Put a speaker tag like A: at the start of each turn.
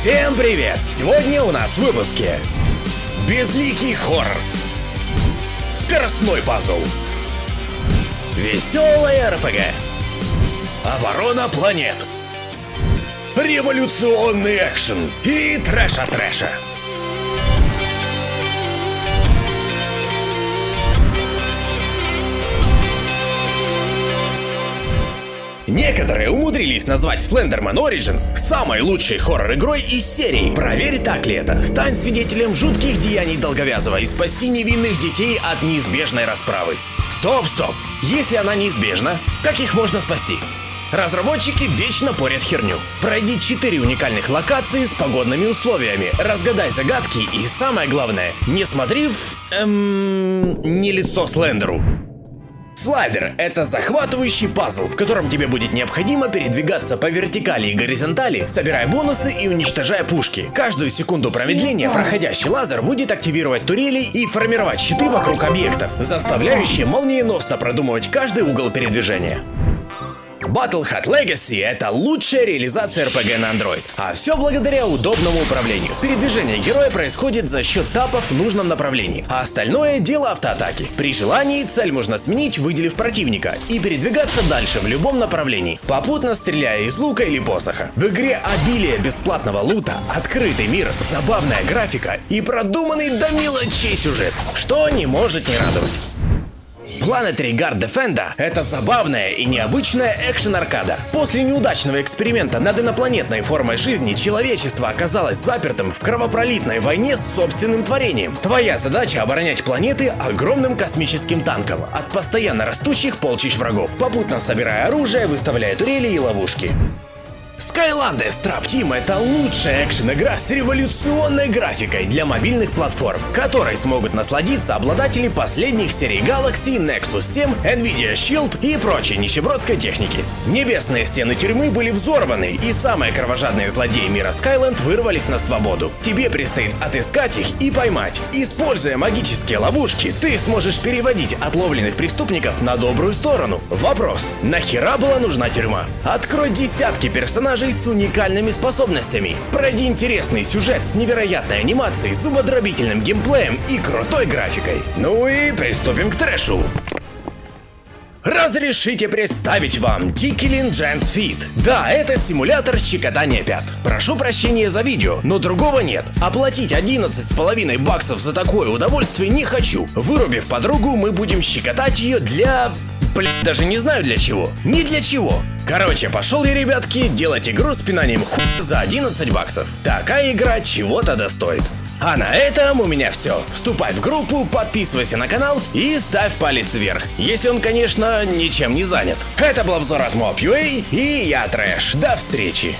A: Всем привет! Сегодня у нас в выпуске Безликий хоррор Скоростной пазл. Веселая РПГ. Оборона планет. Революционный экшен. И трэша-трэша Некоторые умудрились назвать Slenderman Origins самой лучшей хоррор-игрой из серии. Проверь, так ли это. Стань свидетелем жутких деяний Долговязова и спаси невинных детей от неизбежной расправы. Стоп, стоп. Если она неизбежна, как их можно спасти? Разработчики вечно порят херню. Пройди 4 уникальных локации с погодными условиями, разгадай загадки и самое главное, не смотри в... Эм... не лицо Слендеру. Слайдер — это захватывающий пазл, в котором тебе будет необходимо передвигаться по вертикали и горизонтали, собирая бонусы и уничтожая пушки. Каждую секунду промедления проходящий лазер будет активировать турели и формировать щиты вокруг объектов, заставляющие молниеносно продумывать каждый угол передвижения. Battle Hat Legacy — это лучшая реализация RPG на Android, а все благодаря удобному управлению. Передвижение героя происходит за счет тапов в нужном направлении, а остальное — дело автоатаки. При желании цель можно сменить, выделив противника, и передвигаться дальше в любом направлении, попутно стреляя из лука или посоха. В игре обилие бесплатного лута, открытый мир, забавная графика и продуманный до мелочей сюжет, что не может не радовать. Planetary Guard Defender — это забавная и необычная экшен-аркада. После неудачного эксперимента над инопланетной формой жизни человечество оказалось запертым в кровопролитной войне с собственным творением. Твоя задача — оборонять планеты огромным космическим танком от постоянно растущих полчищ врагов, попутно собирая оружие, выставляя турели и ловушки. Skylanders Trap Team — это лучшая экшен-игра с революционной графикой для мобильных платформ, которой смогут насладиться обладатели последних серий Galaxy, Nexus 7, Nvidia Shield и прочей нищебродской техники. Небесные стены тюрьмы были взорваны, и самые кровожадные злодеи мира Skyland вырвались на свободу. Тебе предстоит отыскать их и поймать. Используя магические ловушки, ты сможешь переводить отловленных преступников на добрую сторону. Вопрос. Нахера была нужна тюрьма? Открой десятки персонажей персонажей с уникальными способностями. Пройди интересный сюжет с невероятной анимацией, зубодробительным геймплеем и крутой графикой. Ну и приступим к трэшу. Разрешите представить вам Tikilin Gens Fit. Да, это симулятор щекотания пят. Прошу прощения за видео, но другого нет. Оплатить 11,5 баксов за такое удовольствие не хочу. Вырубив подругу, мы будем щекотать ее для Блин, даже не знаю для чего. Ни для чего. Короче, пошел я, ребятки, делать игру с пинанием ху за 11 баксов. Такая игра чего-то достоит. А на этом у меня все. Вступай в группу, подписывайся на канал и ставь палец вверх. Если он, конечно, ничем не занят. Это был обзор от Mob.ua и я Трэш. До встречи.